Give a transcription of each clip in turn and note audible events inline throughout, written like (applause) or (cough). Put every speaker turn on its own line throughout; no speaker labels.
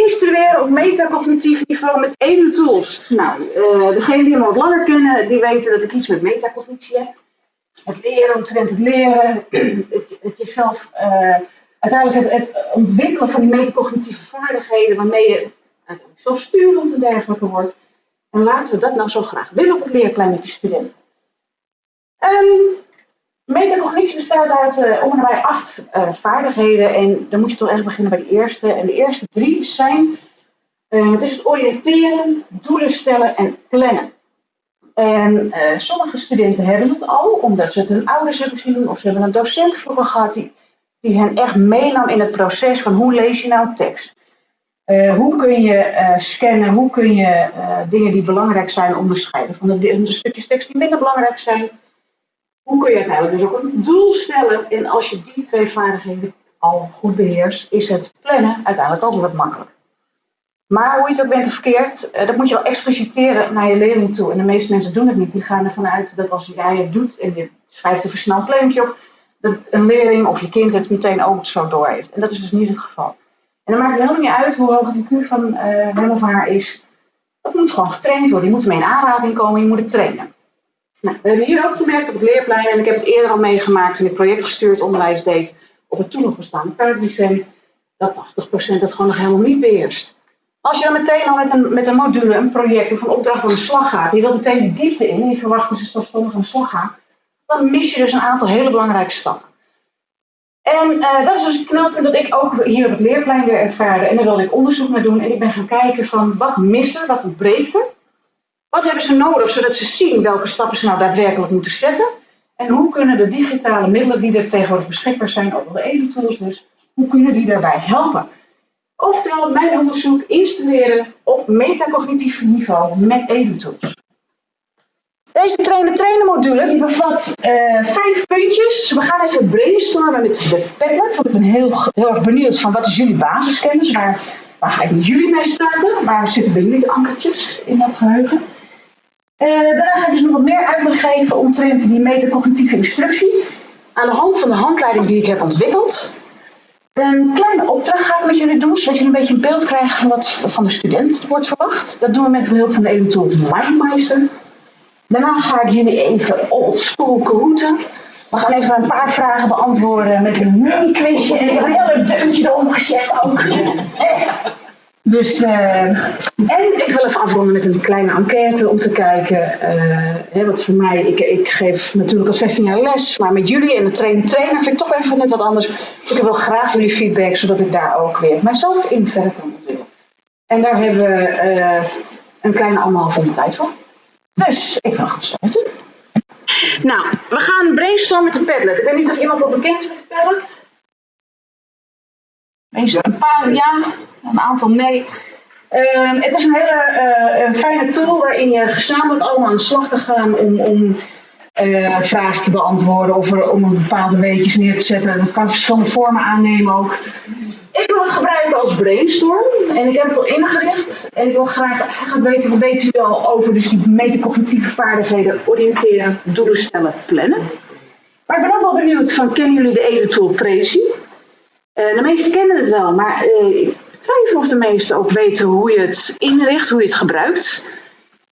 Instrueren op metacognitief niveau met edu-tools. Nou, uh, degenen die me wat langer kennen, die weten dat ik iets met metacognitie heb. Het leren omtrent het leren, (clears throat) het, het jezelf, uh, uiteindelijk het, ontwikkelen van die metacognitieve vaardigheden waarmee je uiteindelijk zelfsturend en dergelijke wordt. En laten we dat nou zo graag willen op het leerplein met die studenten. Um, Metacognitie bestaat uit uh, en bij acht uh, vaardigheden. En dan moet je toch echt beginnen bij de eerste. En de eerste drie zijn het is het oriënteren, doelen stellen en plannen. En sommige studenten hebben het al, omdat ze het hun ouders hebben zien of ze hebben een docent vroeger gehad die, die hen echt meenam in het proces van hoe lees je nou tekst. hoe kun je scannen, hoe kun je dingen die belangrijk zijn onderscheiden van de, de stukjes tekst die minder belangrijk zijn hoe kun je uiteindelijk dus ook een doel stellen? En als je die twee vaardigheden al goed beheerst, is het plannen uiteindelijk ook wat makkelijk. Maar hoe je het ook bent of verkeerd, eh, dat moet je wel expliciteren naar je leerling toe. En de meeste mensen doen het niet. Die gaan ervan uit dat als jij het doet en je schrijft een versneld plannetje op, dat een leerling of je kind het meteen ook zo door heeft. En dat is dus niet het geval. En dan maakt het helemaal niet uit hoe hoog het IQ van hem of haar is. Dat moet gewoon getraind worden. Je moet ermee in aanraking komen, je moet het trainen. Nou, we hebben hier ook gemerkt op het leerplein, en ik heb het eerder al meegemaakt toen ik projectgestuurd onderwijs deed op het toen nog bestaande dat 80% het gewoon nog helemaal niet beheerst. Als je dan meteen al met een, met een module, een project of een opdracht aan de slag gaat, je wilt meteen de diepte in je verwacht dat ze zelfstandig aan de slag gaan, dan mis je dus een aantal hele belangrijke stappen. En uh, dat is dus het knelpunt dat ik ook hier op het leerplein weer ervaarde. En daar wilde ik onderzoek naar doen. En ik ben gaan kijken van wat mist er, wat ontbreekt er. Wat hebben ze nodig zodat ze zien welke stappen ze nou daadwerkelijk moeten zetten? En hoe kunnen de digitale middelen die er tegenwoordig beschikbaar zijn, ook wel de edu-tools dus, hoe kunnen die daarbij helpen? Oftewel, mijn onderzoek instrueren op metacognitief niveau met edu-tools. Deze trainen-trainen module bevat uh, vijf puntjes. We gaan even brainstormen met de Padlet, ik ben heel, heel erg benieuwd van wat is jullie basiskennis, waar, waar ga ik met jullie mee starten, waar zitten bij jullie de ankertjes in dat geheugen. Uh, daarna ga ik dus nog wat meer uitleg geven omtrent die metacognitieve instructie. Aan de hand van de handleiding die ik heb ontwikkeld. Een kleine opdracht ga ik met jullie doen, zodat jullie een beetje een beeld krijgen van wat van de student wordt verwacht. Dat doen we met behulp van de eventueel Mindmeister. Daarna ga ik jullie even old school route. We gaan even een paar vragen beantwoorden met een mini-quizje. En een heel deuntje eronder gezet ook. (laughs) Dus, uh, en ik wil even afronden met een kleine enquête om te kijken. Uh, wat voor mij, ik, ik geef natuurlijk al 16 jaar les, maar met jullie en de trainer, vind ik toch even net wat anders. Dus ik wil graag jullie feedback, zodat ik daar ook weer mijzelf in verder kan ontwikkelen. En daar hebben we uh, een kleine anderhalf uur tijd voor. Dus ik wil gaan starten. Nou, we gaan brainstormen met de Padlet. Ik weet niet of iemand wel bekend met de Padlet. Een paar ja, een aantal nee. Uh, het is een hele uh, fijne tool waarin je gezamenlijk allemaal aan de slag kan gaan om, om uh, vragen te beantwoorden of er, om een bepaalde weetjes neer te zetten. Dat kan verschillende vormen aannemen ook. Ik wil het gebruiken als brainstorm en ik heb het al ingericht. En ik wil graag weten, wat weten jullie al over dus die metacognitieve vaardigheden, oriënteren, doelen stellen, plannen. Maar ik ben ook wel benieuwd van, kennen jullie de Edu-tool Prezi? Uh, de meesten kennen het wel, maar uh, ik twijfel of de meesten ook weten hoe je het inricht, hoe je het gebruikt.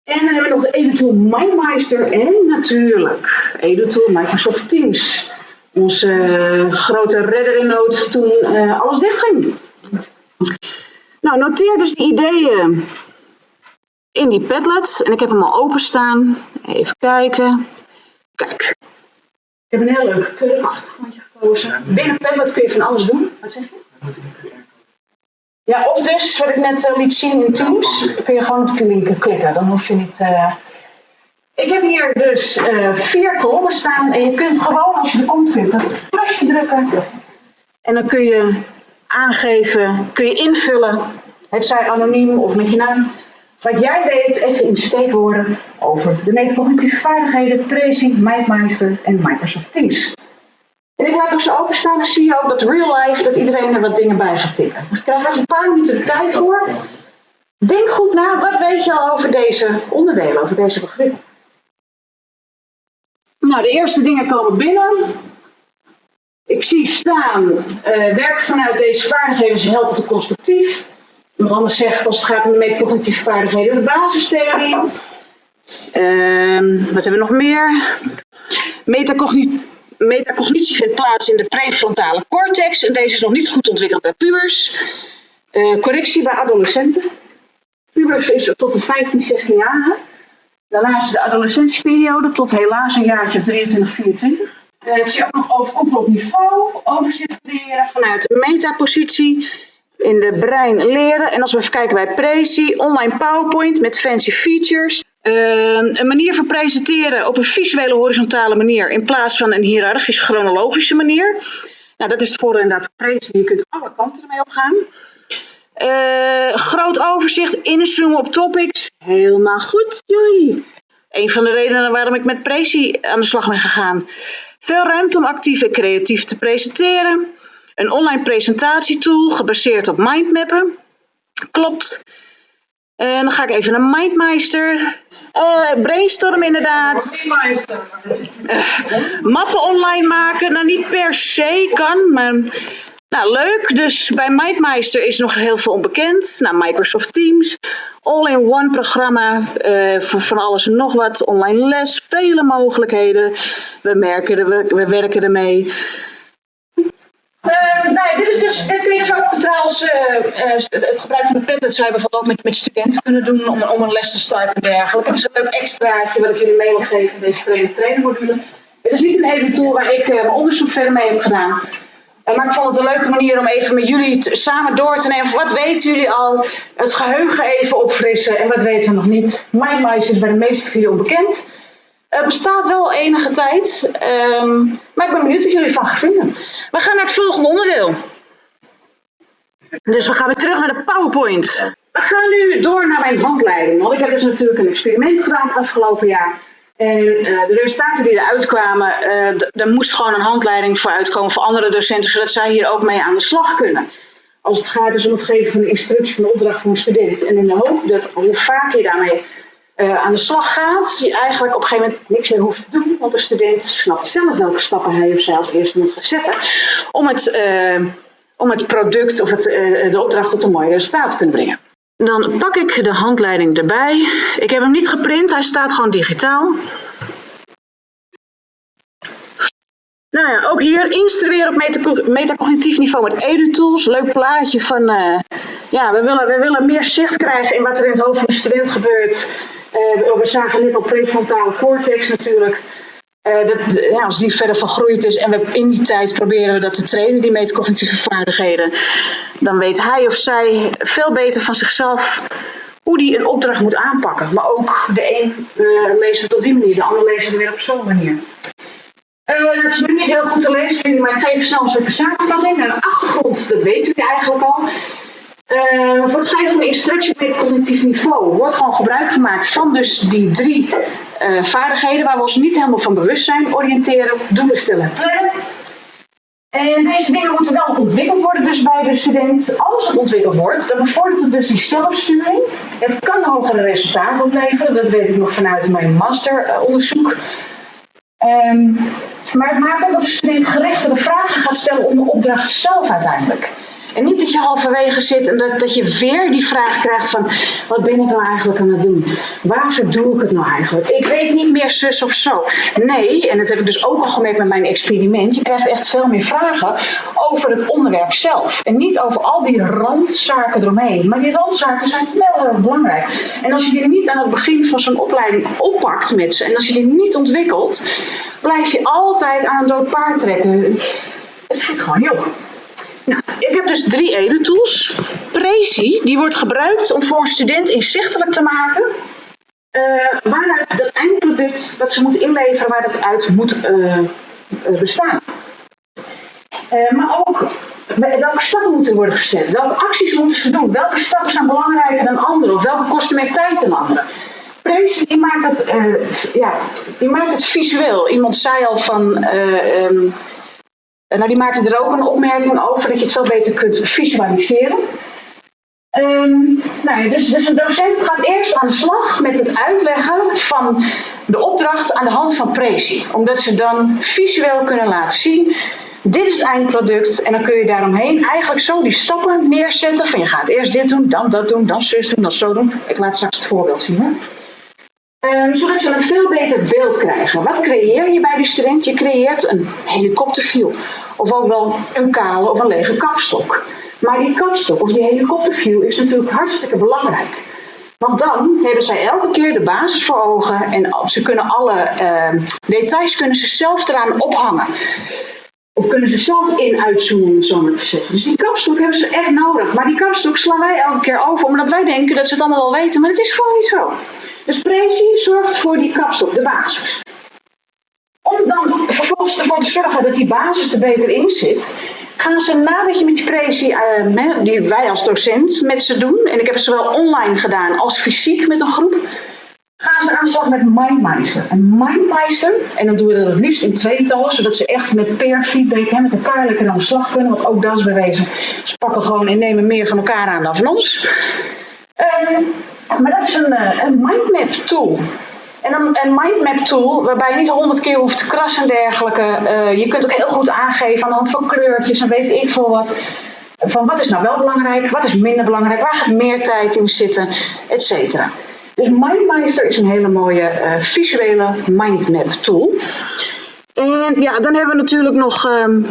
En dan hebben we nog de EduTool MindMeister en natuurlijk EduTool Microsoft Teams. Onze uh, grote redder in nood toen alles dichtging. Nou, noteer dus de ideeën in die Padlet. En ik heb hem al openstaan. Even kijken. Kijk. Ik heb een heel leuk keurig achtergrondje gekozen. Binnen Padlet kun je van alles doen. Wat zeg je? Ja, of dus, wat ik net uh, liet zien in Teams, kun je gewoon op de link klikken. Dan hoef je niet... Uh... Ik heb hier dus uh, vier kolommen staan en je kunt gewoon, als je er komt, kunt dat plusje drukken. En dan kun je aangeven, kun je invullen, het zij anoniem of met je naam, wat jij weet, even in steekwoorden over de metacognitieve vaardigheden, tracing, MindMeister en Microsoft Teams. En ik laat dus openstaan, dan zie je ook dat real life, dat iedereen er wat dingen bij gaat tikken. Dus ik krijg even een paar minuten de tijd voor. Denk goed na, wat weet je al over deze onderdelen, over deze begrippen? Nou, de eerste dingen komen binnen. Ik zie staan, uh, werk vanuit deze vaardigheden helpt te constructief. Iemand anders zegt als het gaat om de metacognitieve vaardigheden, de basistheorie. Ehm, wat hebben we nog meer? Metacognitie, metacognitie vindt plaats in de prefrontale cortex en deze is nog niet goed ontwikkeld bij pubers. Uh, correctie bij adolescenten. Pubers is tot de 15, 16 jaar. Daarna is de adolescentieperiode tot helaas een jaartje 23, 24. Uh, ik zie ook nog overkoepelen op niveau, overzicht creëren vanuit de metapositie in de brein leren. En als we even kijken bij Prezi, online PowerPoint met fancy features. Ehm, een manier van presenteren op een visuele horizontale manier in plaats van een hiërarchisch chronologische manier. Nou, dat is het voordeel inderdaad van. Je kunt alle kanten ermee opgaan. Uh, groot overzicht, inzoomen op topics. Helemaal goed, joei. Een van de redenen waarom ik met Prezi aan de slag ben gegaan. Veel ruimte om actief en creatief te presenteren. Een online presentatietool gebaseerd op mindmappen. Klopt. En dan ga ik even naar Mindmeister. Uh, brainstorm inderdaad. Uh, mappen online maken. Nou, niet per se kan, maar... Nou, leuk. Dus bij Mindmeister is nog heel veel onbekend. Nou, Microsoft Teams. All-in-one programma. Voor van alles en nog wat. Online les. Vele mogelijkheden. We, merken er, we, we werken ermee. Uh, nee, dit, is dus, dit kun je dus ook trouwens, uh, het gebruik van de Padlet zou je bijvoorbeeld ook met, met studenten kunnen doen om, om een les te starten en dergelijke. Het is een leuk extraatje wat ik jullie mee wil geven in deze trainer trainer module. Het is niet een hele tool waar ik mijn onderzoek verder mee heb gedaan. maar ik vond het een leuke manier om even met jullie samen door te nemen. Wat weten jullie al? Het geheugen even opfrissen en wat weten we nog niet? MindMice is bij de meeste van jullie onbekend. Het bestaat wel enige tijd, um, maar ik ben benieuwd wat jullie van gaan vinden. We gaan naar het volgende onderdeel. Dus we gaan weer terug naar de PowerPoint. We gaan nu door naar mijn handleiding. Want ik heb dus natuurlijk een experiment gedaan het afgelopen jaar. En uh, de resultaten die eruit kwamen, uh, er moest gewoon een handleiding voor uitkomen voor andere docenten, zodat zij hier ook mee aan de slag kunnen. Als het gaat dus om het geven van een instructie van de opdracht van een student. En in de hoop dat hoe vaker je daarmee uh, aan de slag gaat, je eigenlijk op een gegeven moment niks meer hoeft te doen, want de student snapt zelf welke stappen hij of zij als eerste moet gaan zetten om het, uh, om het product of het, uh, de opdracht tot een mooi resultaat te kunnen brengen. Dan pak ik de handleiding erbij. Ik heb hem niet geprint, hij staat gewoon digitaal. Nou ja, ook hier instrueren op metacognitief niveau met EduTools. Leuk plaatje van, ja, we willen, we willen meer zicht krijgen in wat er in het hoofd van de student gebeurt. Uh, we zagen net al prefrontale cortex natuurlijk. Uh, dat, ja, als die verder vergroeid is en we in die tijd proberen we dat te trainen, die metacognitieve vaardigheden, dan weet hij of zij veel beter van zichzelf hoe die een opdracht moet aanpakken. Maar ook de een uh, leest het op die manier, de ander leest het weer op zo'n manier. Uh, het is nu niet heel goed te lezen, maar ik geef snel een soort samenvatting. En de achtergrond, dat weten jullie eigenlijk al. Uh, voor het geven van instructie op cognitief niveau wordt gewoon gebruik gemaakt van dus die drie uh, vaardigheden waar we ons niet helemaal van bewust zijn. Oriënteren, doelen stellen, plannen. En deze dingen moeten wel ontwikkeld worden dus bij de student. Als het ontwikkeld wordt, dan bevordert het dus die zelfsturing. Het kan hogere resultaten opleveren, dat weet ik nog vanuit mijn masteronderzoek. Um, maar het maakt ook dat de student gerechtere vragen gaat stellen om de opdracht zelf uiteindelijk. En niet dat je halverwege zit en dat, dat je weer die vraag krijgt van, wat ben ik nou eigenlijk aan het doen? Waarvoor doe ik het nou eigenlijk? Ik weet niet meer zus of zo. Nee, en dat heb ik dus ook al gemerkt met mijn experiment, je krijgt echt veel meer vragen over het onderwerp zelf. En niet over al die randzaken eromheen. Maar die randzaken zijn wel heel belangrijk. En als je die niet aan het begin van zo'n opleiding oppakt met ze, en als je die niet ontwikkelt, blijf je altijd aan een dood paard trekken. Het schiet gewoon heel ik heb dus drie edentools. Prezi, die wordt gebruikt om voor een student inzichtelijk te maken uh, waaruit dat eindproduct dat ze moeten inleveren, waar dat uit moet uh, bestaan. Uh, maar ook welke stappen moeten worden gezet, welke acties moeten ze doen, welke stappen zijn belangrijker dan andere of welke kosten meer tijd dan andere. Prezi die maakt het, ja, die maakt het visueel. Iemand zei al van um, nou, die maakte er ook een opmerking over dat je het veel beter kunt visualiseren. Um, nou dus, dus een docent gaat eerst aan de slag met het uitleggen van de opdracht aan de hand van presi. Omdat ze dan visueel kunnen laten zien dit is het eindproduct. En dan kun je daaromheen eigenlijk zo die stappen neerzetten. Van je gaat eerst dit doen, dan dat doen, dan zus doen, dan zo doen. Ik laat straks het voorbeeld zien. Hè? Ehm, zodat ze een veel beter beeld krijgen. Wat creëer je bij die student? Je creëert een helikopterview. Of ook wel een kale of een lege kapstok. Maar die kapstok of die helikopterview is natuurlijk hartstikke belangrijk. Want dan hebben zij elke keer de basis voor ogen en ze kunnen alle ehm, details kunnen ze zelf eraan ophangen. Of kunnen ze zelf in uitzoomen, zo maar te zeggen. Dus die kapstok hebben ze echt nodig. Maar die kapstok slaan wij elke keer over, omdat wij denken dat ze het allemaal wel weten. Maar het is gewoon niet zo. Dus Prezi zorgt voor die kapstok, de basis. Om dan vervolgens ervoor te zorgen dat die basis er beter in zit, gaan ze nadat je met die Prezi, uh, die wij als docent met ze doen, en ik heb het zowel online gedaan als fysiek met een groep, gaan ze aan de slag met Mindmeister. En Mindmeister, en dan doen we dat het liefst in tweetallen, zodat ze echt met peer feedback, hè, met elkaar lekker aan de slag kunnen, want ook dat is bewezen. Ze pakken gewoon en nemen meer van elkaar aan dan van ons. Um, maar dat is een, uh, een mindmap tool. En een, mindmap tool waarbij je niet honderd keer hoeft te krassen en dergelijke. Uh, je kunt ook heel goed aangeven aan de hand van kleurtjes en weet ik veel wat. Van wat is nou wel belangrijk, wat is minder belangrijk, waar gaat meer tijd in zitten, et cetera. Dus MindMeister is een hele mooie uh, visuele mindmap tool. En ja, dan hebben we natuurlijk nog, um,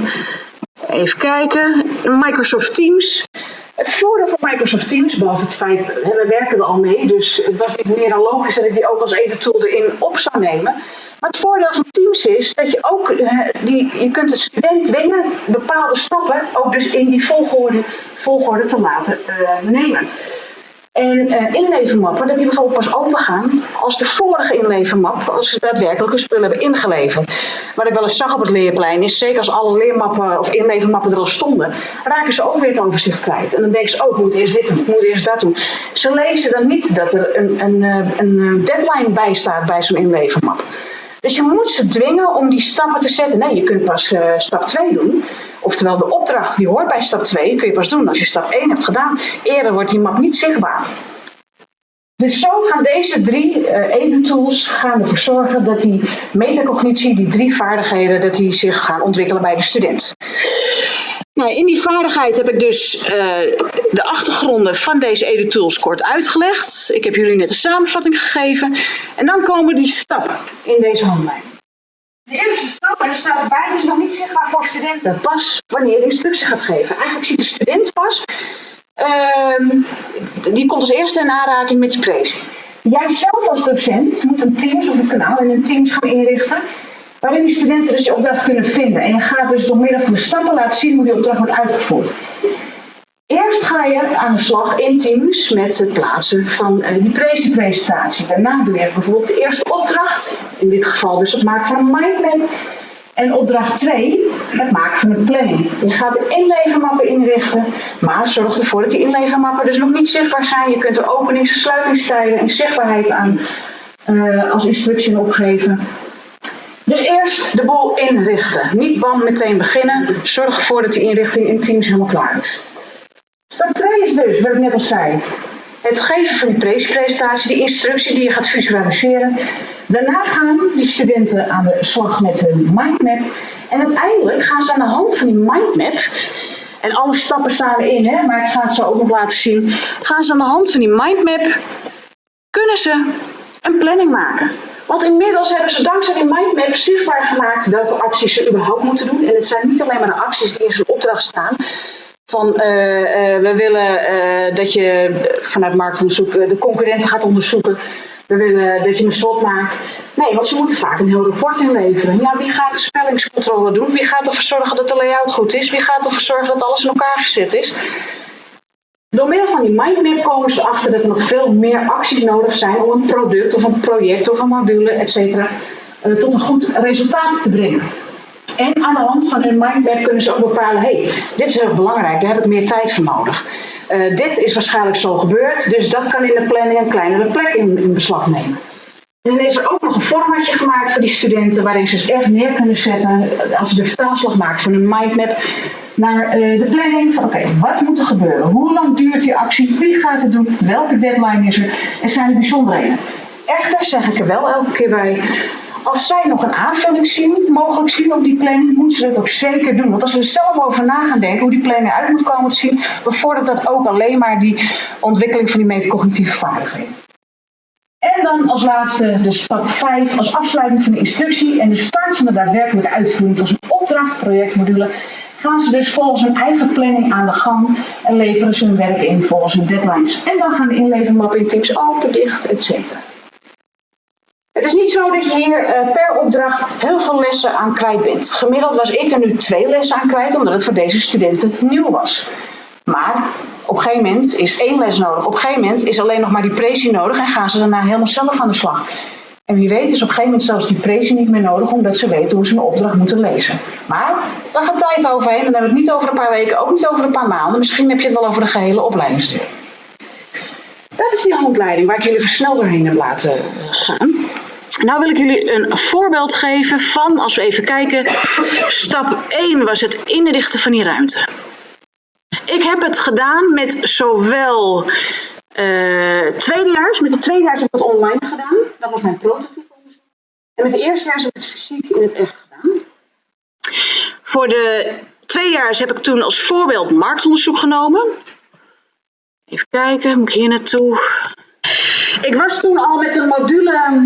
even kijken, Microsoft Teams. Het voordeel van Microsoft Teams, behalve het feit, we werken er al mee, dus het was niet meer dan logisch dat ik die ook als ene tool erin op zou nemen. Maar het voordeel van Teams is dat je ook, eh, die, je kunt de student dwingen bepaalde stappen ook dus in die volgorde, volgorde te laten uh, nemen. En uh, inlevermappen, dat die bijvoorbeeld pas open gaan als de vorige inlevermap, als ze daadwerkelijke spullen hebben ingeleverd. Wat ik wel eens zag op het leerplein is, zeker als alle leermappen of inlevermappen er al stonden, raken ze ook weer het overzicht kwijt. En dan denken ze, oh, moet eerst dit doen, ik moet eerst dat doen. Ze lezen dan niet dat er een, een, eh, een eh, deadline bij staat bij zo'n inlevermap. Dus je moet ze dwingen om die stappen te zetten. Nee, je kunt pas stap 2 doen. Oftewel, de opdracht die hoort bij stap 2 kun je pas doen als je stap 1 hebt gedaan. Eerder wordt die map niet zichtbaar. Dus zo gaan deze drie uh, edu-tools gaan ervoor zorgen dat die metacognitie, die drie vaardigheden, dat die zich gaan ontwikkelen bij de student. Nou, in die vaardigheid heb ik dus uh, de achtergronden van deze edu-tools kort uitgelegd. Ik heb jullie net een samenvatting gegeven. En dan komen die stappen in deze handleiding. De eerste stap, en er staat erbij, het is nog niet zichtbaar voor studenten. Pas wanneer je instructie gaat geven. Eigenlijk ziet de student pas, uh, die komt als eerste in aanraking met die prezi. Jij zelf als docent moet een Teams of een kanaal in een Teams gaan inrichten waarin die studenten dus die opdracht kunnen vinden. En je gaat dus door middel van de stappen laten zien hoe die opdracht wordt uitgevoerd. Eerst ga je aan de slag in Teams met het plaatsen van uh, die presentatie. Daarna doe je bijvoorbeeld de eerste opdracht, in dit geval dus het maken van een mindmap. En opdracht 2, het maken van een planning. Je gaat de inlevermappen inrichten, maar zorg ervoor dat die inlevermappen dus nog niet zichtbaar zijn. Je kunt er openings- en sluitingstijden en zichtbaarheid aan uh, als instructie opgeven. Dus eerst de boel inrichten. Niet bam meteen beginnen. Zorg ervoor dat die inrichting in Teams helemaal klaar is. Stap 2 is dus, wat ik net al zei, het geven van die presentatie, die instructie die je gaat visualiseren. Daarna gaan die studenten aan de slag met hun mindmap. En uiteindelijk gaan ze aan de hand van die mindmap, en alle stappen staan erin, hè, maar ik ga het zo ook nog laten zien. Gaan ze aan de hand van die mindmap, kunnen ze een planning maken. Want inmiddels hebben ze dankzij die mindmap zichtbaar gemaakt welke acties ze überhaupt moeten doen. En het zijn niet alleen maar de acties die in zijn opdracht staan. Van uh, uh, we willen uh, dat je vanuit marktonderzoek de concurrenten gaat onderzoeken. We willen dat je een slot maakt. Nee, want ze moeten vaak een heel rapport inleveren. Ja, wie gaat de spellingscontrole doen? Wie gaat ervoor zorgen dat de layout goed is? Wie gaat ervoor zorgen dat alles in elkaar gezet is? Door middel van die mindmap komen ze erachter dat er nog veel meer acties nodig zijn om een product of een project of een module, etc. Uh, tot een goed resultaat te brengen. En aan de hand van hun mindmap kunnen ze ook bepalen, hey, dit is heel belangrijk, daar heb ik meer tijd voor nodig. Uh, dit is waarschijnlijk zo gebeurd, dus dat kan in de planning een kleinere plek in, in beslag nemen. En dan is er ook nog een formatje gemaakt voor die studenten waarin ze dus echt neer kunnen zetten als ze de vertaalslag maken van een mindmap naar uh, de planning van oké, wat moet er gebeuren? Hoe lang duurt die actie? Wie gaat het doen? Welke deadline is er? En zijn er bijzonderheden? Echter zeg ik er wel elke keer bij, Als zij nog een aanvulling zien, mogelijk zien op die planning, moeten ze dat ook zeker doen. Want als ze er zelf over na gaan denken hoe die planning eruit moet komen te zien, bevordert dat ook alleen maar die ontwikkeling van die metacognitieve vaardigheden. En dan als laatste de stap 5 als afsluiting van de instructie en de start van de daadwerkelijke uitvoering van zo'n opdracht, projectmodule, gaan ze dus volgens hun eigen planning aan de gang en leveren ze hun werk in volgens hun deadlines. En dan gaan de inlevermappen in teams open, dicht, etc. Het is niet zo dat je hier uh, per opdracht heel veel lessen aan kwijt bent. Gemiddeld was ik er nu twee lessen aan kwijt, omdat het voor deze studenten nieuw was. Maar op een gegeven moment is één les nodig. Op een gegeven moment is alleen nog maar die presie nodig en gaan ze daarna helemaal zelf aan de slag. En wie weet is op een gegeven moment zelfs die prezie niet meer nodig, omdat ze weten hoe ze een opdracht moeten lezen. Maar daar gaat tijd overheen en dan hebben we het niet over een paar weken, ook niet over een paar maanden. Misschien heb je het wel over de gehele opleidingsduur. Dat is die handleiding waar ik jullie versneld doorheen heb laten gaan. Nou wil ik jullie een voorbeeld geven van, als we even kijken, stap 1 was het inrichten van die ruimte. Ik heb het gedaan met zowel uh, tweedejaars, met de tweedejaars heb ik het online gedaan. Dat was mijn prototype. En met de eerstejaars heb ik het fysiek in het echt gedaan. Voor de tweedejaars heb ik toen als voorbeeld marktonderzoek genomen. Even kijken, moet ik hier naartoe? Ik was toen al met een module.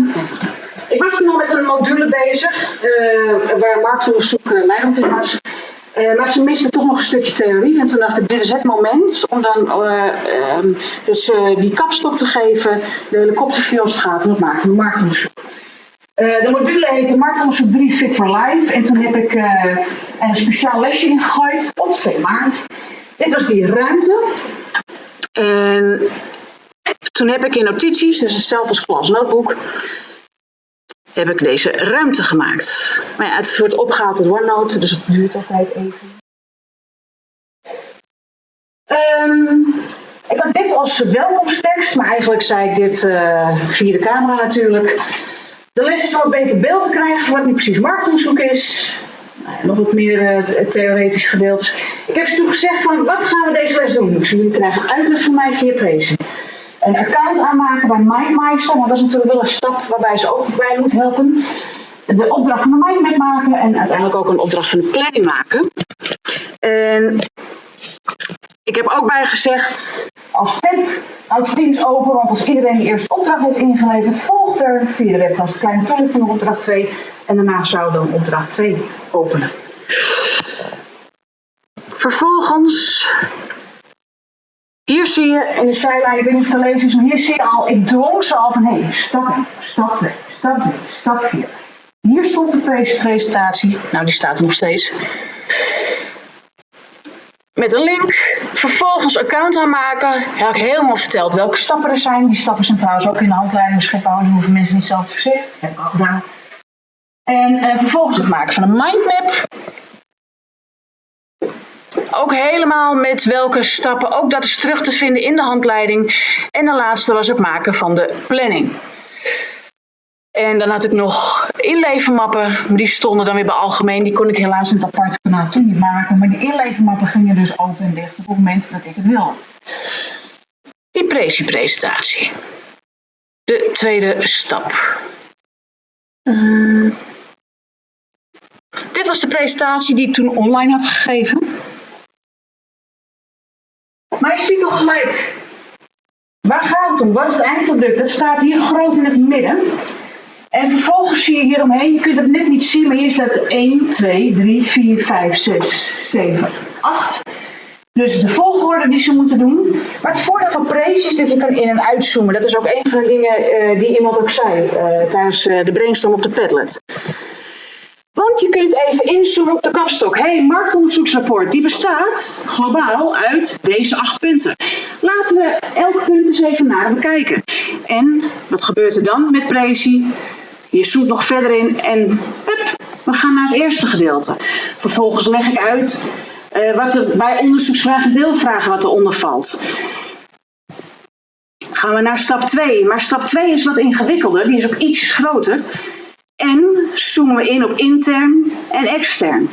Ik was toen al met een module bezig, uh, waar marktonderzoek uh, leidend in was. Uh, maar ze misten toch nog een stukje theorie. En toen dacht ik, dit is het moment om dan um, dus, die kapstok te geven, de helikopterviews te gaan, dat maken, marktonderzoek. de module heette Marktonderzoek 3 Fit for Life. En toen heb ik een speciaal lesje ingegooid op 2 maart. Dit was die ruimte. En toen heb ik in notities, dus hetzelfde als klas notebook, heb ik deze ruimte gemaakt. Maar ja, het wordt opgehaald in OneNote, dus het duurt altijd even. Um, ik had dit als welkomsttekst, maar eigenlijk zei ik dit uh, via de camera natuurlijk. De les is wat beter beeld te krijgen van wat nu precies marktonderzoek is. Nou, nog wat meer uh, theoretisch gedeelte. Ik heb ze toen gezegd van, wat gaan we deze les doen? Dus jullie krijgen uitleg van mij via Prezi een account aanmaken bij MindMeister. Maar dat is natuurlijk wel een stap waarbij ze ook bij moet helpen. De opdracht van de mindmap maken en uiteindelijk ook een opdracht van de planning maken. En ik heb ook bij gezegd, als tip, houd Teams open, want als iedereen de eerste opdracht heeft ingeleverd, volgt er via de webcast een kleine toelichting op opdracht 2 en daarna zou dan opdracht 2 openen. Vervolgens hier zie je in de zijlijn, ik weet niet of te lezen is, maar hier zie je al, ik drong ze al van hé, hey, stap 1, stap 2, stap 3, stap 4. Hier stond de presentatie, nou die staat er nog steeds. Met een link, vervolgens account aanmaken. Heb ik helemaal verteld welke stappen er zijn. Die stappen zijn trouwens ook in de handleiding beschikbaar, die hoeven mensen niet zelf te verzinnen. Heb ik al gedaan. En uh, vervolgens het maken van een mindmap. Ook helemaal met welke stappen, ook dat is terug te vinden in de handleiding. En de laatste was het maken van de planning. En dan had ik nog inlevermappen, maar die stonden dan weer bij algemeen. Die kon ik helaas in het aparte kanaal toen niet maken. Maar die inlevermappen gingen dus open en dicht op het moment dat ik het wil. Die presentatie. De tweede stap. Uh, dit was de presentatie die ik toen online had gegeven. Je ziet toch gelijk, waar gaat het om? Wat is het eindproduct? Dat staat hier groot in het midden. En vervolgens zie je hieromheen, je kunt het net niet zien, maar hier staat 1, 2, 3, 4, 5, 6, 7, 8. Dus de volgorde die ze moeten doen. Maar het voordeel van Praise is dat je kan in- en uitzoomen. Dat is ook een van de dingen uh, die iemand ook zei uh, tijdens uh, de brainstorm op de Padlet. Want je kunt even inzoomen op de kapstok. Hé, hey, marktonderzoeksrapport, die bestaat globaal uit deze acht punten. Laten we elk punt eens even nader bekijken. En wat gebeurt er dan met Prezi? Je zoekt nog verder in en we gaan naar het eerste gedeelte. Vervolgens leg ik uit uh, wat er bij onderzoeksvragen en deelvragen wat eronder valt. Gaan we naar stap 2. Maar stap 2 is wat ingewikkelder, die is ook ietsjes groter. En zoomen we in op intern en extern.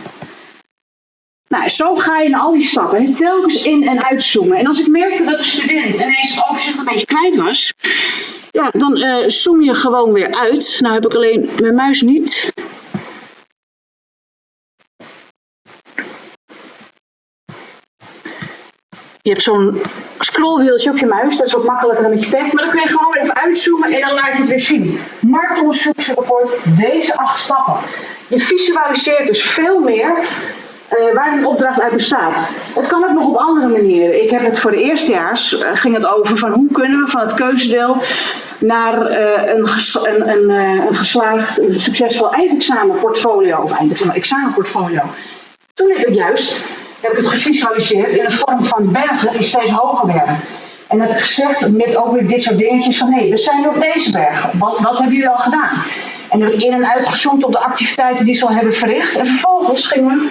Nou, zo ga je in al die stappen telkens in- en uitzoomen. En als ik merkte dat de student ineens het overzicht een beetje kwijt was, Ja, dan uh, zoom je gewoon weer uit. Nou heb ik alleen mijn muis niet. Je hebt zo'n scrollwieltje op je muis, dat is wat makkelijker dan met je pet. Maar dan kun je gewoon even uitzoomen en dan laat je het weer zien. Marktonderzoeksrapport, deze acht stappen. Je visualiseert dus veel meer uh, waar een opdracht uit bestaat. Het kan ook nog op andere manieren. Ik heb het voor de eerstejaars, uh, ging het over van hoe kunnen we van het keuzedeel naar uh, een, een, een, geslaagd, een succesvol eindexamenportfolio, of eindexamen, examenportfolio. Toen heb ik juist heb ik het gevisualiseerd in de vorm van bergen die steeds hoger werden. En dat gezegd met ook weer dit soort dingetjes van hé, we zijn nu op deze bergen. Wat, wat hebben jullie al gedaan? En heb ik in en uitgezoomd op de activiteiten die ze al hebben verricht. En vervolgens gingen we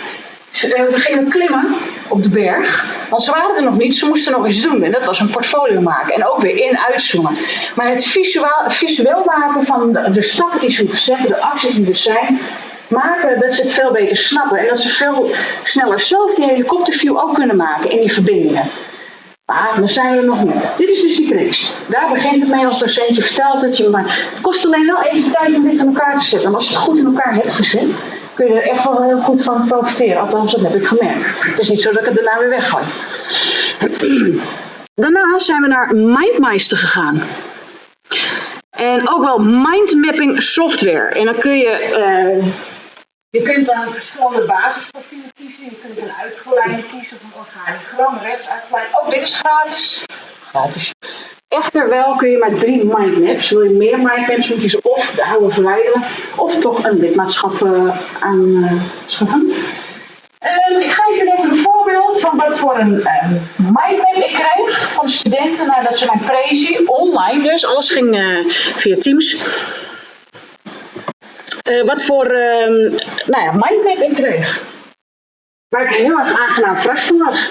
eh, we gingen klimmen op de berg, want ze waren er nog niet, ze moesten nog iets doen. En dat was een portfolio maken en ook weer in uitzoomen. Maar het visueel, visueel maken van de, de stappen die ze zetten, de acties die er zijn, maken dat ze het veel beter snappen. En dat ze veel sneller zelf die helikopterview ook kunnen maken in die verbindingen. Maar dan zijn we er nog niet. Dit is dus die. Daar begint het mee als docent. Je vertelt het je, maar het kost alleen wel even tijd om dit in elkaar te zetten. En als je het goed in elkaar hebt gezet, kun je er echt wel heel goed van profiteren. Althans, dat heb ik gemerkt. Het is niet zo dat ik het daarna weer weggooi. (clears throat) Daarna zijn we naar MindMeister gegaan. En ook wel mindmapping software. En dan kun je... Uh, je kunt dan verschillende basisprofielen kiezen. Je kunt een uitgeleide kiezen of een organigram, rechts uitgeleid. Ook dit is gratis. Gratis. Echter wel kun je maar drie mindmaps. Wil je meer mindmaps moet je of de oude verwijderen of toch een lidmaatschap uh, aanschaffen. Uh, ik geef jullie even een voorbeeld van wat voor een uh, mindmap ik kreeg van studenten nadat ze mijn prezi online dus, alles ging uh, via Teams. Wat voor ehm, nou ja, mindmap ik kreeg. Waar ik heel erg aangenaam verrast van was.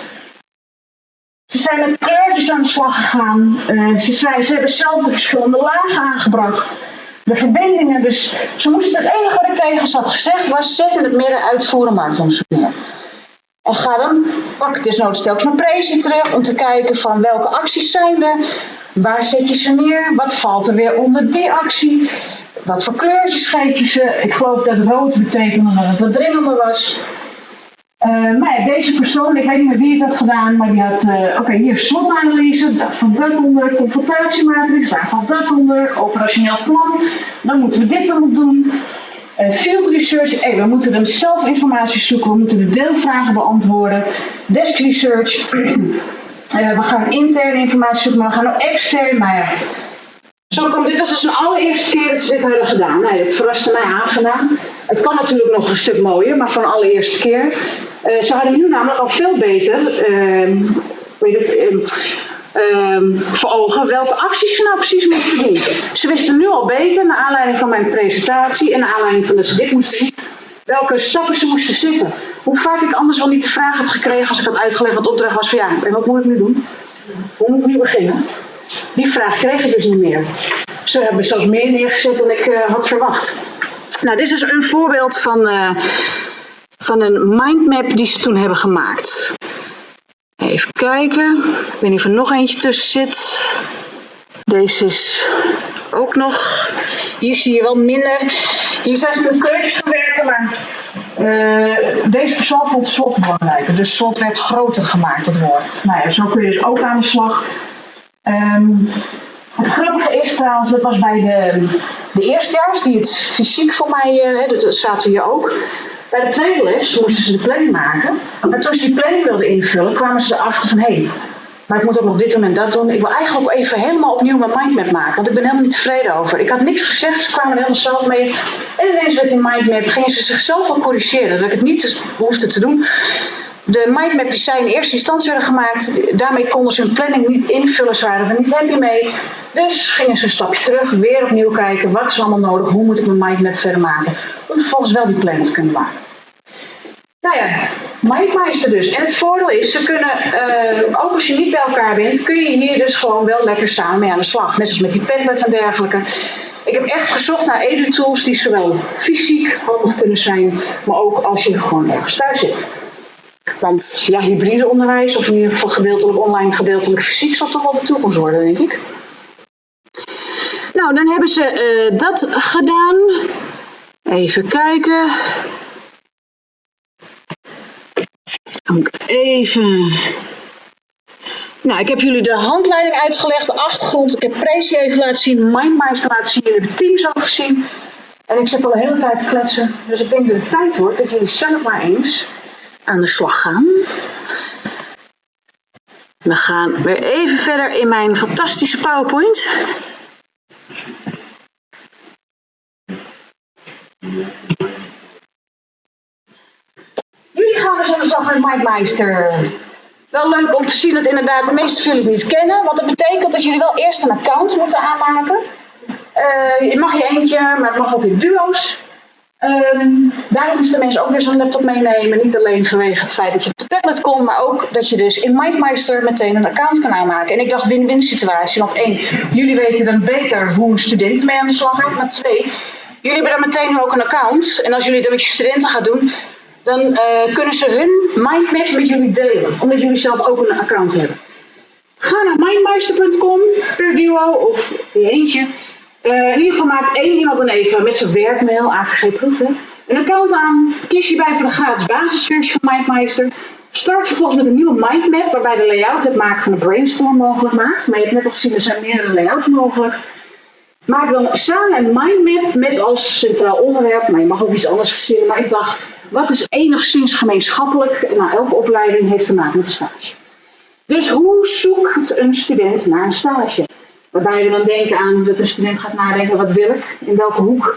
Ze zijn met kleurtjes aan de slag gegaan. Uh, ze, ze hebben zelf de verschillende lagen aangebracht. De verbindingen, dus ze moesten het enige wat ik tegen ze had gezegd was: zet in het midden uitvoeren marktonderzoek neer. En ga dan, pak desnoods telkens naar Prezi terug om te kijken van welke acties zijn er, waar zet je ze neer, wat valt er weer onder die actie, wat voor kleurtjes geef je ze. Ik geloof dat rood betekende dat het wat dringender was. Uh, maar ja, deze persoon, ik weet niet meer wie het had gedaan, maar die had, uh, oké, hier SWOT-analyse, daar valt dat onder, confrontatiematrix, daar valt dat onder, operationeel plan, dan moeten we dit dan doen. Uh, field research, hey, we moeten dan zelf informatie zoeken, we moeten de deelvragen beantwoorden. Desk research, (clears throat) we gaan interne informatie zoeken, maar we gaan ook extern, maar ja, zo dit was dus een allereerste keer dat ze dit hadden gedaan. Nee, het verraste mij aangenaam. Het kan natuurlijk nog een stuk mooier, maar van de allereerste keer. Uh, ze hadden nu namelijk al veel beter, uh, weet het, uh, voor ogen welke acties ze nou precies moesten doen. Ze wisten nu al beter, naar aanleiding van mijn presentatie en naar aanleiding van dat ze dit moesten doen, welke stappen ze moesten zitten. Hoe vaak ik anders wel niet de vraag had gekregen als ik had uitgelegd wat de opdracht was van ja, en wat moet ik nu doen? Hoe moet ik nu beginnen? Die vraag kreeg ik dus niet meer. Ze hebben zelfs meer neergezet dan ik uh, had verwacht. Nou, dit is dus een voorbeeld van, uh, van een mindmap die ze toen hebben gemaakt. Even kijken. Ik weet niet of er nog eentje tussen zit. Deze is ook nog. Hier zie je wel minder. Hier zijn ze met kleurtjes gaan werken, maar uh, deze persoon vond slot belangrijker. Dus slot werd groter gemaakt, het woord. Nou ja, zo kun je dus ook aan de slag. Um, het grappige is trouwens, dat was bij de, de eerstejaars die het fysiek voor mij, uh, dat zaten hier ook. Bij de tweede les moesten ze de planning maken. En toen ze die planning wilden invullen, kwamen ze erachter van hé, hey, maar ik moet ook nog dit doen en dat doen. Ik wil eigenlijk ook even helemaal opnieuw mijn mindmap maken, want ik ben helemaal niet tevreden over. Ik had niks gezegd, ze kwamen er helemaal zelf mee. En ineens werd in mindmap, gingen ze zichzelf al corrigeren, dat ik het niet hoefde te doen de mindmap die zij in eerste instantie werden gemaakt, daarmee konden ze hun planning niet invullen, ze waren er niet happy mee. Dus gingen ze een stapje terug, weer opnieuw kijken, wat is allemaal nodig, hoe moet ik mijn mindmap verder maken, om vervolgens wel die planning te kunnen maken. Nou ja, MindMeister dus. En het voordeel is, ze kunnen, uh, ook als je niet bij elkaar bent, kun je hier dus gewoon wel lekker samen mee aan de slag. Net zoals met die Padlet en dergelijke. Ik heb echt gezocht naar edu-tools die zowel fysiek handig kunnen zijn, maar ook als je gewoon ergens thuis zit. Want ja, hybride onderwijs, of in ieder geval gedeeltelijk online, gedeeltelijk fysiek, zal toch wel de toekomst worden, denk ik. Nou, dan hebben ze uh, dat gedaan. Even kijken. Even. Nou, ik heb jullie de handleiding uitgelegd, de achtergrond. Ik heb Prezi even laten zien, Mindmeister laten zien. Jullie hebben Teams ook gezien. En ik zit al de hele tijd te kletsen. Dus ik denk dat het tijd wordt dat jullie zelf maar eens aan de slag gaan. We gaan weer even verder in mijn fantastische PowerPoint. Jullie gaan dus aan de slag met MindMeister. Wel leuk om te zien dat inderdaad de meeste van jullie het niet kennen. Want dat betekent dat jullie wel eerst een account moeten aanmaken. Uh, je mag je eentje, maar het mag ook in duo's. Um, daarom moesten mensen ook weer zo'n laptop meenemen. Niet alleen vanwege het feit dat je op de tablet komt, maar ook dat je dus in MindMeister meteen een account kan aanmaken. En ik dacht win-win situatie. Want één, jullie weten dan beter hoe een student mee aan de slag gaat. Maar twee, jullie hebben dan meteen ook een account. En als jullie dat met je studenten gaan doen, dan uh, kunnen ze hun mindmap met jullie delen. Omdat jullie zelf ook een account hebben. Ga naar mindmeister.com per duo of je eentje. Uh, in ieder geval maakt één iemand dan even met zijn werkmail, AVG proeven, een account aan. Kies je bij voor de gratis basisversie van MindMeister. Start vervolgens met een nieuwe mindmap waarbij de layout het maken van de brainstorm mogelijk maakt. Maar je hebt net al gezien, er zijn meerdere layouts mogelijk. Maak dan samen een mindmap met als centraal onderwerp, maar je mag ook iets anders verzinnen. Maar ik dacht, wat is enigszins gemeenschappelijk? Nou, elke opleiding heeft te maken met een stage. Dus hoe zoekt een student naar een stage? Waarbij we dan denken aan dat een student gaat nadenken, wat wil ik? In welke hoek?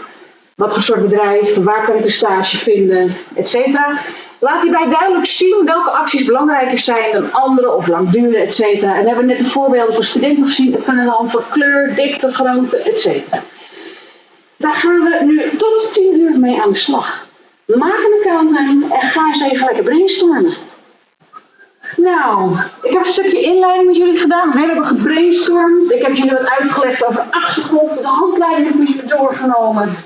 Wat voor soort bedrijf? Waar kan ik een stage vinden? Etcetera. Laat hierbij duidelijk zien welke acties belangrijker zijn dan andere of lang duren, et cetera. En we hebben net de voorbeelden van studenten gezien. Het kan aan de hand van kleur, dikte, grootte, et cetera. Daar gaan we nu tot 10 uur mee aan de slag. Maak een account en ga eens even lekker brainstormen. Nou, ik heb een stukje inleiding met jullie gedaan. We hebben gebrainstormd. Ik heb jullie wat uitgelegd over achtergrond. De handleiding heb ik jullie doorgenomen.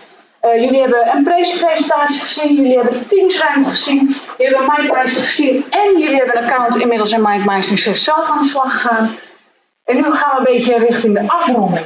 Uh, jullie hebben een presentatie gezien, jullie hebben de teamsruimte gezien, jullie hebben MindMeister gezien en jullie hebben een account inmiddels in MindMeister zichzelf aan de slag gegaan. En nu gaan we een beetje richting de afronding.